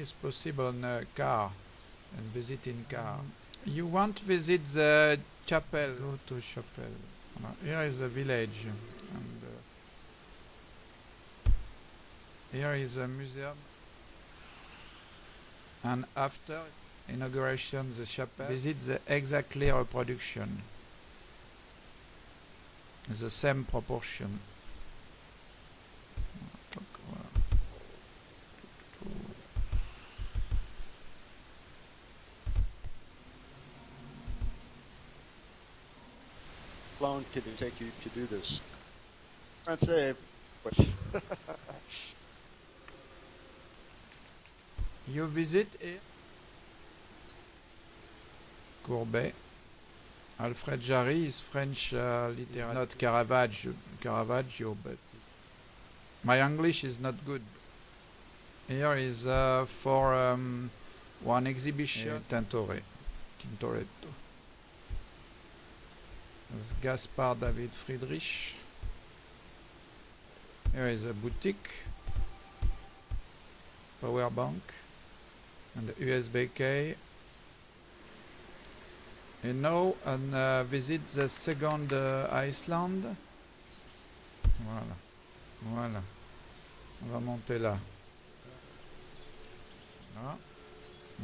is possible on a car and visit in car. You want to visit the chapel? Go to chapel. Here is a village, and uh, here is a museum. And after inauguration, the chapel visit the exactly reproduction, the same proportion. Voilà. Long did it take you to do this? Français. You visit here? Courbet. Alfred Jarry is French uh, literature, not Caravaggio, Caravaggio, but my English is not good. Here is uh, for um, one exhibition, Tintore, Tintoretto. There's Gaspar David Friedrich. Here is a boutique, power bank, and the USB key. And now, and uh, visit the second uh, Iceland. Voilà, voilà. On va monter là. Là.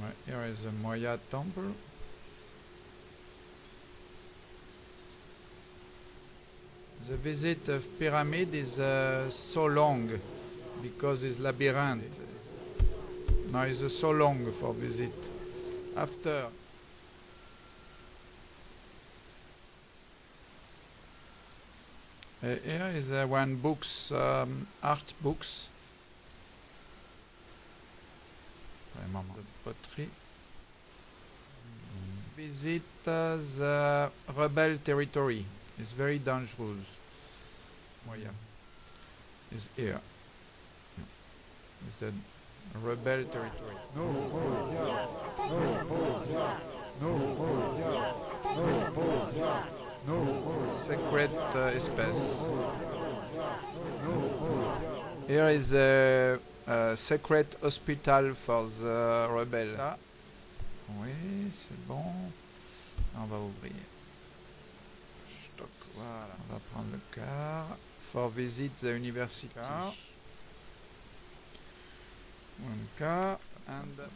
Ouais, here is the Moya temple. The visit of pyramid is uh, so long because it's labyrinth. Now it's uh, so long for visit. After uh, here is uh, one books, um, art books. De poterie. Visit uh, the rebel territory. It's very dangerous. Moya is here. It's a rebel territory. Secret uh, espace. Here is a, a secret hospital for the rebel. Ah. Oui, c'est bon. On va ouvrir. Voilà. On va prendre le car. For visit the university. Car. One car and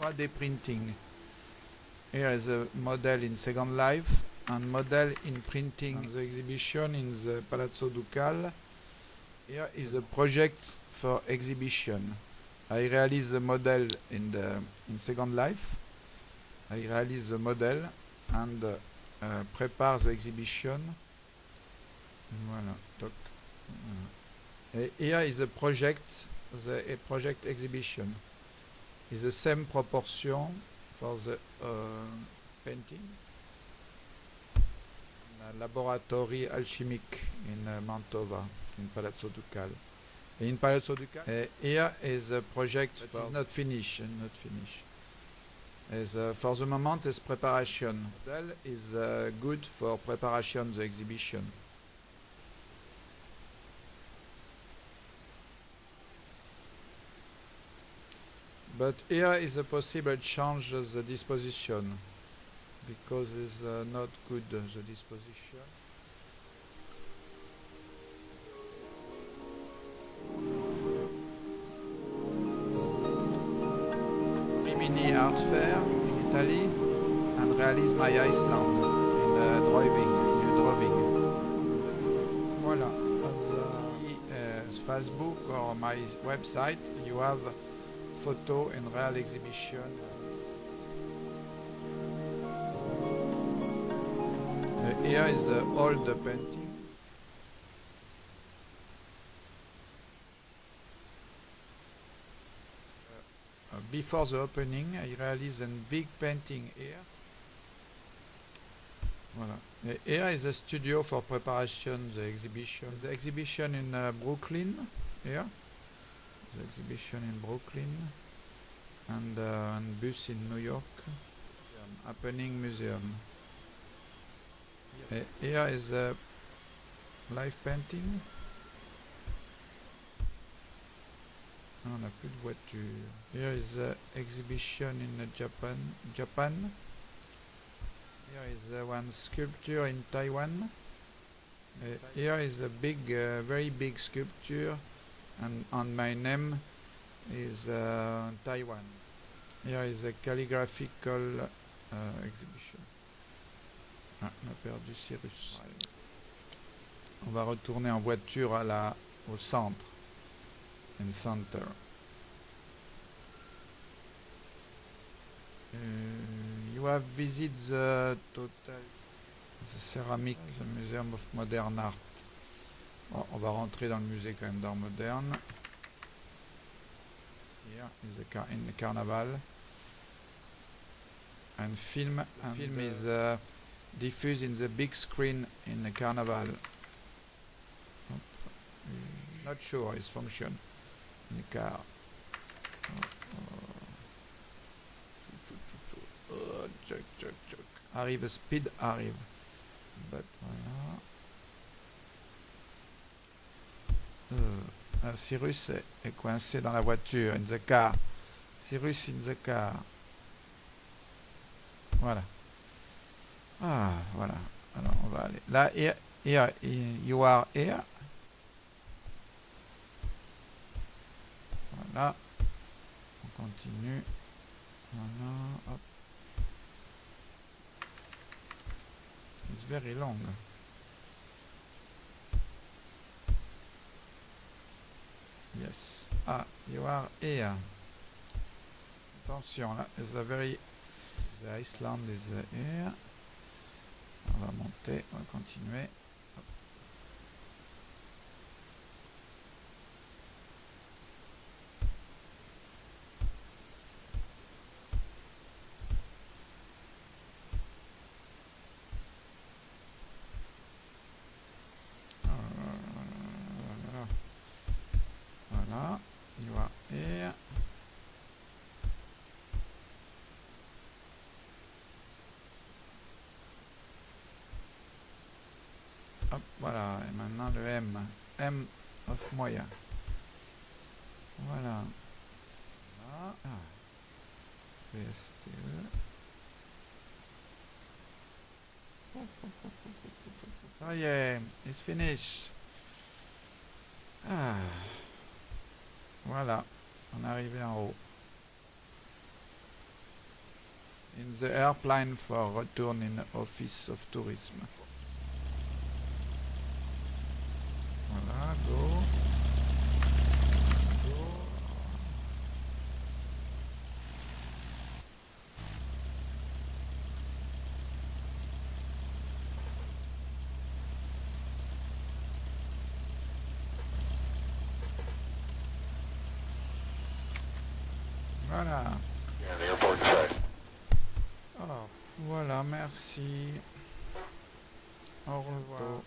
3D printing. Here is a model in Second Life and model in printing the exhibition in the Palazzo Ducal. Here is a project for exhibition. I realize the model in the in Second Life. I realize the model and uh, uh, prepare the exhibition. Voilà. Toc. Uh, here is a project, the a project exhibition. Is the same proportion for the uh, painting. Laboratory alchemic in uh, Mantova, in Palazzo Ducal. In Palazzo Ducal, uh, here is a project that is not finished, not finished. Is, uh, for the moment is preparation. Model is uh, good for preparation the exhibition. But here is a possible change the disposition because it's uh, not good uh, the disposition. Rimini Art Fair in Italy and realize my Iceland in uh, driving, new drawing. Voilà. As uh, Facebook or my website, you have photo and real exhibition. Uh, here is the old painting. Before the opening, I realized a big painting here. Voilà. Here is a studio for preparation, the exhibition. The exhibition in uh, Brooklyn, here the exhibition in Brooklyn and uh, and bus in New York um, happening museum uh, here is a live painting on n'a plus de voiture. Here is the exhibition in Japan. Japan. Here is one sculpture in Taiwan. Uh, here is a big, uh, very big sculpture, and on my name is uh, Taiwan. Here is a calligraphical uh, exhibition. Ah, on a perdu Cyrus. On va retourner en voiture à la, au centre. In center. Uh, you have visited the total the ceramic the museum of modern art. Bon, on va rentrer dans le musée quand même d'art moderne. Here is the car in the carnival. And film and film is uh, diffused in the big screen in the carnival. Uh, Not sure its function choc. Arrive, speed arrive. But voilà. Euh, ah, Cyrus est, est coincé dans la voiture, in the car. Cyrus in the car. Voilà. Ah, voilà. Alors, on va aller. Là, here, here, you are here. On continue. Voilà. Hop. It's very long. Yes. Ah, you are here. Attention, là, a very... The Iceland is here. On va monter, on va continuer. Hop. Voilà. Voilà. You are here. Hop, voilà. Et maintenant le M. M of moyen. Voilà. Voilà. Ah. Ça y est, it's finished. Ah. Voilà, on est en haut. In the airplane for return in office of tourism. Voilà. Yeah, the airport side. Alors, voilà, merci. Au revoir.